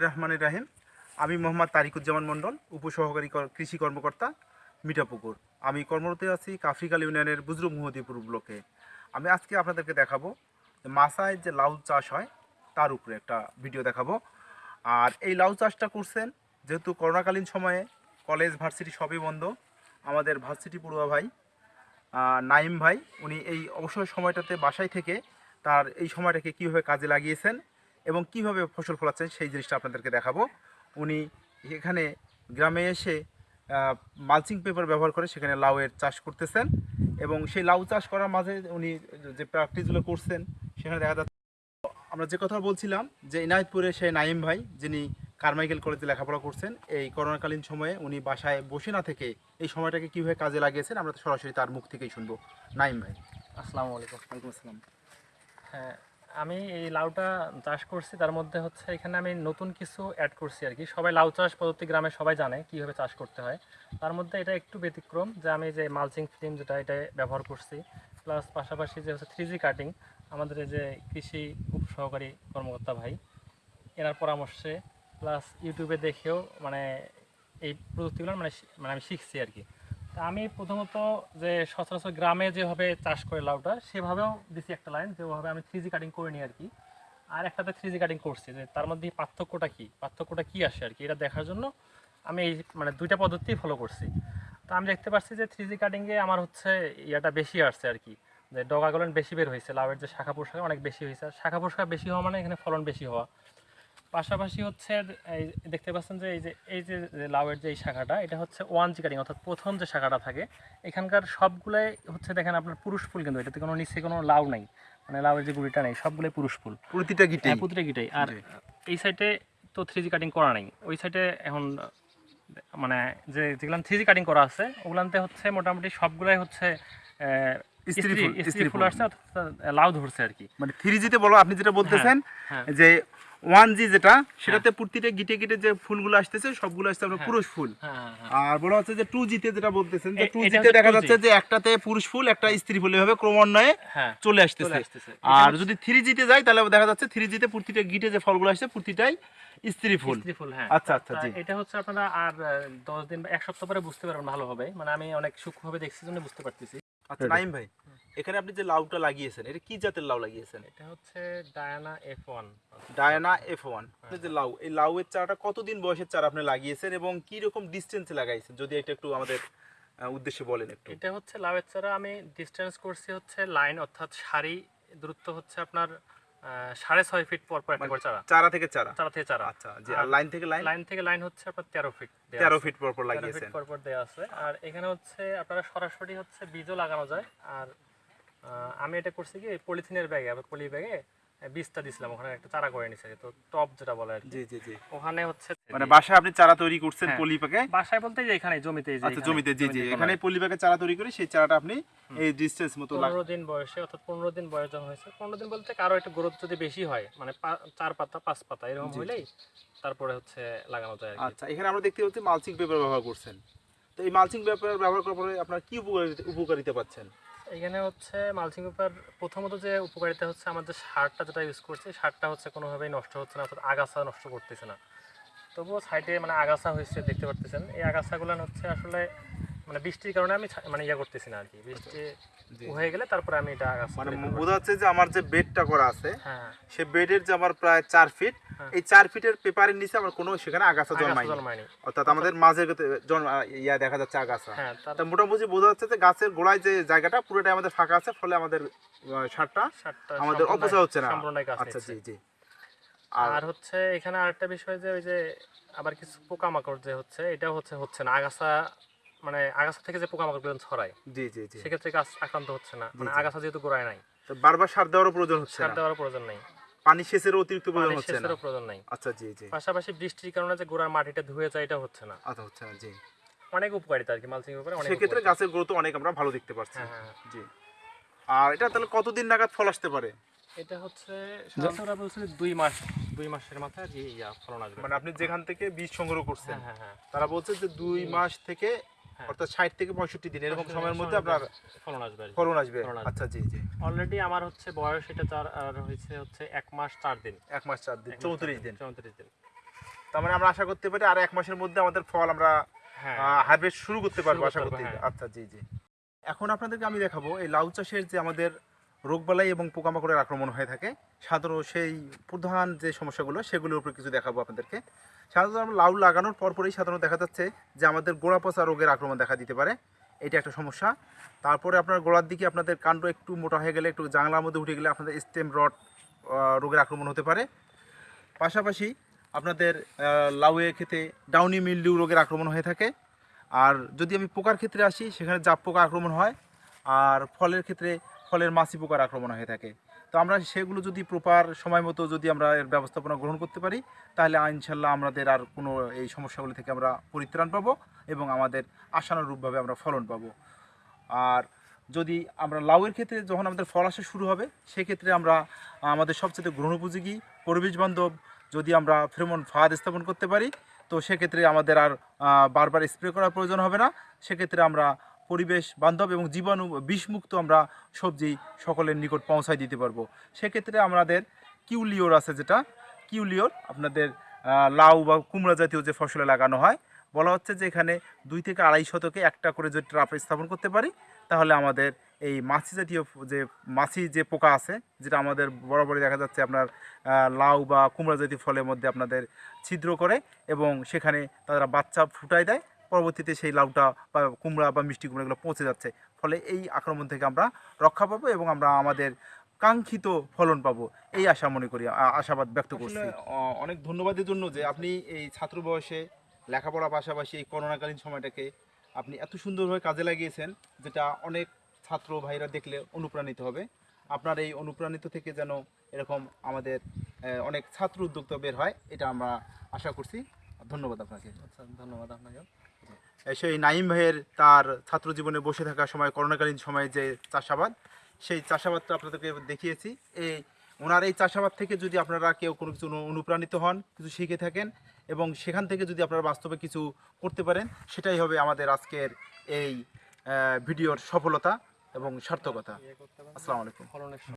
রহমান রাহিম। আমি মোহাম্মদ তারিকুজ্জামান মণ্ডল, উপসহকারী কর- কৃষি কর্মকর্তা মিঠাপুকুর। আমি কর্মরত আছি কাফরিকাল ইউনিয়নের বুজরুক মুহদিপুর ব্লকে। আমি আজকে আপনাদেরকে দেখাবো মাসায় যে লাউ চাষ হয়, তার উপরে একটা ভিডিও দেখাবো। আর এই লাউ চাষটা করছেন, যেহেতু করোনাকালীন সময়ে কলেজ, ভার্সিটি সবই বন্ধ, আমাদের ভার্সিটি পড়ুয়া ভাই নাইম ভাই, উনি এই অবসর সময়টাতে বাসায় থেকে তার এই সময়টাকে কীভাবে কাজে লাগিয়েছেন এবং কীভাবে ফসল ফলাচ্ছেন সেই জিনিসটা আপনাদেরকে দেখাবো। উনি এখানে গ্রামে এসে মালচিং পেপার ব্যবহার করে সেখানে লাউয়ের চাষ করতেছেন এবং সেই লাউ চাষ করার মাঝে উনি যে প্র্যাকটিসগুলো করছেন সেখানে দেখা যাচ্ছে আমরা যে কথা বলছিলাম যে ইনায়তপুরে সেই নাইম ভাই যিনি কারমাইকেল কলেজে লেখাপড়া করছেন এই করোনাকালীন সময়ে উনি বাসায় বসে না থেকে এই সময়টাকে কীভাবে কাজে লাগিয়েছেন আমরা তো সরাসরি তার মুখ থেকেই শুনব। নাইম ভাই। আসসালামু আলাইকুম। ওয়ালাইকুম আসসালাম। হ্যাঁ আমি এই লাউটা চাষ করছি, তার মধ্যে হচ্ছে এখানে আমি নতুন কিছু অ্যাড করছি আর কি। সবাই লাউ চাষ পদ্ধতি গ্রামে সবাই জানে কীভাবে চাষ করতে হয়। তার মধ্যে এটা একটু ব্যতিক্রম যে আমি যে মালচিং ফিল্ম যেটা, এটা ব্যবহার করছি। প্লাস পাশাপাশি যে হচ্ছে থ্রি কাটিং আমাদের যে কৃষি উপ সহকারী কর্মকর্তা ভাই, এনার পরামর্শে প্লাস ইউটিউবে দেখেও মানে এই প্রযুক্তিগুলো মানে মানে আমি শিখছি আর কি। আমি প্রথমত যে সচরাচর গ্রামে যেভাবে চাষ করে লাউটা, সেভাবেও দিছি একটা লাইন যেভাবে আমি থ্রি কাটিং করে নিই আর কি আর একটাতে থ্রি কাটিং করছি, যে তার মধ্যে পার্থক্যটা কি? পার্থক্যটা কি আসে আর কি এটা দেখার জন্য আমি এই মানে দুইটা পদ্ধতি ফলো করছি। তো আমি দেখতে পাচ্ছি যে থ্রি কাটিংয়ে আমার হচ্ছে ইয়াটা বেশি আসছে আর কি যে ডগাগুলো বেশি বের হয়েছে, লাউয়ের যে শাখা পোশাক অনেক বেশি হয়েছে। শাখা পোশাক বেশি হওয়া মানে এখানে ফলন বেশি হওয়া। পাশাপাশি হচ্ছে এই দেখতে পাচ্ছেন যে এই যে এই যে লাউয়ের যে এই শাখাটা এটা হচ্ছে ওয়ান জি কাটিং অর্থাৎ প্রথম যে শাখাটা থাকে এখানকার সবগুলাই হচ্ছে দেখেন আপনার পুরুষ ফুল কিন্তু এটাতে কোনো নিচে কোনো লাউ নাই। মানে লাউয়ের যে গুড়িটা নেই সবগুলোই পুরুষ ফুল। প্রতিটা গিটে হ্যাঁ, প্রতিটা গিটাই। আর এই সাইডে তো থ্রি জি কাটিং করা নেই। ওই সাইডে এখন মানে যে যেগুলো থ্রি জি কাটিং করা আছে ওগুলাতে হচ্ছে মোটামুটি সবগুলাই হচ্ছে স্ত্রী ফুল, স্ত্রী স্ত্রী ফুল ফুল। আসছে লাউ ধরছে আর কি। মানে থ্রি জিতে বলো আপনি যেটা বলতেছেন যে ওয়ান জি যেটা সেটাতে প্রতিটা গিটে গিটে যে ফুলগুলো আসতেছে সবগুলো আসছে আপনার। পুরুষ ফুল। আর বলা হচ্ছে যে টু জিতে যেটা বলতেছেন যে টু জিতে দেখা যাচ্ছে যে একটাতে পুরুষ ফুল একটা স্ত্রী ফুল এভাবে ক্রমান্বয়ে হ্যাঁ চলে আসতেছে। আর যদি থ্রি জিতে যায় তাহলে দেখা যাচ্ছে থ্রি জিতে প্রতিটা গিটে যে ফলগুলো আসছে প্রতিটাই স্ত্রী ফুল। হ্যাঁ। আচ্ছা, আচ্ছা, জি। এটা হচ্ছে আপনারা আর দশ দিন বা এক সপ্তাহ পরে বুঝতে পারবেন ভালোভাবে। মানে আমি অনেক সূক্ষ্মভাবে দেখছি জন্য বুঝতে পারতেছি। আচ্ছা নাইম ভাই এখানে আপনি যে লাউটা লাগিয়েছেন এটা কি জাতের লাউ লাগিয়েছেন? এটা হচ্ছে Diana F one Diana F one যে লাউ এই লাউয়ের চারাটা কতদিন বয়সের চারা আপনি লাগিয়েছেন এবং কি রকম ডিস্টেন্সে লাগাইছেন? যদি এটা একটু আমাদের উদ্দেশ্যে বলেন একটু। এটা হচ্ছে লাউয়ের চারা আমি ডিস্টেন্স করছি হচ্ছে লাইন অর্থাৎ সারি দূরত্ব হচ্ছে আপনার সাড়ে ছয় ফিট পর পর একটা করে চারা। চারা থেকে চারা? চারা থেকে চারা। আচ্ছা জি আর লাইন থেকে লাইন লাইন থেকে লাইন হচ্ছে আপনার তেরো ফিট তেরো ফিট পর পর 13 লাগিয়েছেন। ফিট পর পর দেওয়া আছে। আর এখানে হচ্ছে আপনারা সরাসরি হচ্ছে বীজও লাগানো যায়। আর আমি এটা করছি কি পলিথিনের ব্যাগে আবার পলি ব্যাগে বীজটা দিছিলাম ওখানে একটা চারা করে নিছে তো টপ যেটা বলে আর কি। জি জি জি। ওখানে হচ্ছে মানে বাসায় আপনি চারা তৈরি করছেন হ্যাঁ। পলি প্যাকে বাসায় বলতে যে এখানে জমিতে যে আচ্ছা জমিতে জি জি। এখানে পলি প্যাকে চারা তৈরি করে সেই চারাটা আপনি এই ডিস্টেন্স মতো লাগ- পনেরো দিন বয়সে অর্থাৎ পনেরো দিন বয়স যখন হয়েছে পনেরো দিন বলতে কারও একটু গ্রোথ যদি বেশি হয় মানে পা- চার পাতা পাঁচ পাতা এরকম। হইলেই তারপরে হচ্ছে লাগানো যায় আর কি। আচ্ছা এখানে আমরা দেখতে পাচ্ছি মালচিং পেপার ব্যবহার করছেন। তো এই মালচিং পেপার ব্যবহার করার পরে আপনার কি উপকারিতা উপকারিতা পাচ্ছেন? এখানে হচ্ছে মালচিং পেপার প্রথমত যে উপকারিতা হচ্ছে আমাদের সারটা যেটা ইউজ করছি, সারটা হচ্ছে কোনোভাবেই নষ্ট হচ্ছে না, অর্থাৎ আগাছা নষ্ট করতেছে না তবুও সাইডে মানে আগাছা হয়েছে, দেখতে পারতেছেন এই আগাছাগুলো হচ্ছে আসলে মানে বৃষ্টির কারণে আমি মানে ইয়ে করতেছি না আর কি বৃষ্টি। হয়ে গেলে তারপরে আমি এটা মানে দেখতে বোঝা যাচ্ছে যে আমার যে বেডটা করা আছে হ্যাঁ। সে বেডের যে আমার প্রায় চার ফিট হ্যাঁ। এই চার ফিটের পেপারের নিচে আমার কোনো সেখানে আগাছা জন্মায়নি। অর্থাৎ আমাদের মাঝে জন্ম ইয়া দেখা যাচ্ছে আগাছা। হ্যাঁ তা মোটামুটি বোঝা যাচ্ছে যে গাছের গোড়ায় যে জায়গাটা পুরোটাই আমাদের ফাঁকা আছে ফলে আমাদের সারটা আমাদের অপচয় হচ্ছে না। আচ্ছা জি জি। আর আর হচ্ছে এখানে আরেকটা বিষয় যে ওই যে আবার কিছু পোকামাকড় যে হচ্ছে এটা হচ্ছে হচ্ছে না। আগাছা মানে আগাছা থেকে যে পোকামাকড় ছড়ায় জি জি জি। সেক্ষেত্রে গাছ আক্রান্ত হচ্ছে না। মানে আগাছা যেহেতু গোড়ায় নাই। তো বারবার সার দেওয়ারও প্রয়োজন হচ্ছে সার দেওয়ার প্রয়োজন নেই। পানি সেচের অতিরিক্ত প্রয়োজন হচ্ছে না? সেচেরও প্রয়োজন নেই। আচ্ছা জি জি। পাশাপাশি বৃষ্টির কারণে যে গোড়ার মাটিটা ধুয়ে যায় এটা হচ্ছে না। আচ্ছা হচ্ছে না জি। অনেক উপকারিতা আর কি মালচিং ব্যাপারে অনেক সেক্ষেত্রে। গাছের গ্রোথ অনেক আমরা ভালো দেখতে পাচ্ছি। হ্যাঁ হ্যাঁ। জি। আর এটা তাহলে কতদিন নাগাদ ফল আসতে পারে? এটা হচ্ছে সাধারণত বলছে দুই মাস দুই মাসের মাথায় যে ইয়া ফলন আসবে। মানে আপনি যেখান থেকে বীজ সংগ্রহ করছেন হ্যাঁ হ্যাঁ হ্যাঁ। তারা বলছে যে দুই মাস থেকে। অর্থাৎ ষাট থেকে পঁয়ষট্টি দিন এরকম সময়ের মধ্যে আপনার ফলন আসবে ফলন আসবে। আচ্ছা জি জি। অলরেডি আমার হচ্ছে বয়স এটা তার হয়েছে হচ্ছে এক মাস চার দিন। এক মাস চার দিন চৌত্রিশ দিন চৌত্রিশ দিন। তার মানে আমরা আশা করতে পারি আর এক মাসের মধ্যে আমাদের ফল আমরা হ্যাঁ। হারভেস্ট শুরু করতে পারব আশা করতে করতে হ্যাঁ। আচ্ছা জি জি। এখন আপনাদেরকে আমি দেখাবো এই লাউ চাষের যে আমাদের রোগবালাই এবং পোকামাকড়ের আক্রমণ হয়ে থাকে। সাধারণ সেই প্রধান যে সমস্যাগুলো সেগুলোর উপর কিছু দেখাবো আপনাদেরকে। সাধারণত লাউ লাগানোর পরপরই সাধারণত দেখা যাচ্ছে যে আমাদের গোড়া পচা রোগের আক্রমণ দেখা দিতে পারে। এটা একটা সমস্যা। তারপরে আপনার গোড়ার দিকে আপনাদের কাণ্ড একটু মোটা হয়ে গেলে একটু জাংলার মধ্যে উঠে গেলে আপনাদের স্টেম রড রোগের আক্রমণ হতে পারে। পাশাপাশি আপনাদের আহ, লাউয়ের ক্ষেত্রে ডাউনি মিল্ডিউ রোগের আক্রমণ হয়ে থাকে। আর যদি আমি পোকার ক্ষেত্রে আসি সেখানে জাপ পোকা আক্রমণ হয়। আর ফলের ক্ষেত্রে ফলের মাছি পোকার আক্রমণ হয়ে থাকে। তো আমরা সেগুলো যদি প্রপার সময় মতো যদি আমরা এর ব্যবস্থাপনা গ্রহণ করতে পারি, তাহলে ইনশাল্লাহ আমাদের আর কোনো এই সমস্যাগুলি থেকে আমরা পরিত্রাণ পাবো এবং আমাদের আশানুরূপভাবে আমরা ফলন পাবো। আর যদি আমরা লাউয়ের ক্ষেত্রে যখন আমাদের ফল আসা শুরু হবে, সেক্ষেত্রে আমরা আমাদের সবচেয়ে গ্রহণ উপযোগী পরিবেশ বান্ধব যদি আমরা ফ্রেমন ফাঁদ স্থাপন করতে পারি, তো সেক্ষেত্রে আমাদের আর বারবার স্প্রে করার প্রয়োজন হবে না। সেক্ষেত্রে আমরা পরিবেশ, বান্ধব এবং জীবাণু বিষমুক্ত আমরা সবজি সকলের নিকট পৌঁছায় দিতে পারব। সেক্ষেত্রে আমাদের কিউলিওর আছে যেটা। কিউলিওর আপনাদের লাউ বা কুমড়া জাতীয় যে ফসলে লাগানো হয়, বলা হচ্ছে যে এখানে দুই থেকে আড়াই শতকে একটা করে যদি ট্রাপ স্থাপন করতে পারি, তাহলে আমাদের এই মাছি জাতীয় যে মাছি যে পোকা আছে, যেটা আমাদের বরাবরই দেখা যাচ্ছে আপনার লাউ বা কুমড়া জাতীয় ফলের মধ্যে আপনাদের ছিদ্র করে এবং সেখানে তারা বাচ্চা ফুটায় দেয়। পরবর্তীতে সেই লাউটা বা কুমড়া বা মিষ্টি কুমড়াগুলো পৌঁছে যাচ্ছে। ফলে এই আক্রমণ থেকে আমরা রক্ষা পাবো এবং আমরা আমাদের কাঙ্ক্ষিত ফলন পাবো। এই আশা মনে করি আশাবাদ ব্যক্ত করছি। অনেক ধন্যবাদের জন্য যে আপনি এই ছাত্র বয়সে লেখাপড়া পাশাপাশি এই করোনাকালীন সময়টাকে আপনি এত সুন্দরভাবে কাজে লাগিয়েছেন যেটা অনেক ছাত্র ভাইরা দেখলে অনুপ্রাণিত হবে। আপনার এই অনুপ্রাণিত থেকে যেন এরকম আমাদের অনেক ছাত্র উদ্যোক্তা বের হয় এটা আমরা আশা করছি। ধন্যবাদ আপনাকে। আচ্ছা ধন্যবাদ আপনাকে সেই নাইম ভাইয়ের তার ছাত্র জীবনে বসে থাকার সময় করোনাকালীন সময়ে যে চাষাবাদ সেই চাষাবাদটা আপনাদেরকে দেখিয়েছি। এই ওনার এই চাষাবাদ থেকে যদি আপনারা কেউ কোনো কিছু অনু- অনুপ্রাণিত হন কিছু শিখে থাকেন এবং সেখান থেকে যদি আপনারা বাস্তবে কিছু করতে পারেন সেটাই হবে আমাদের আজকের এই ভিডিওর সফলতা এবং সার্থকতা। আসসালামু আলাইকুম।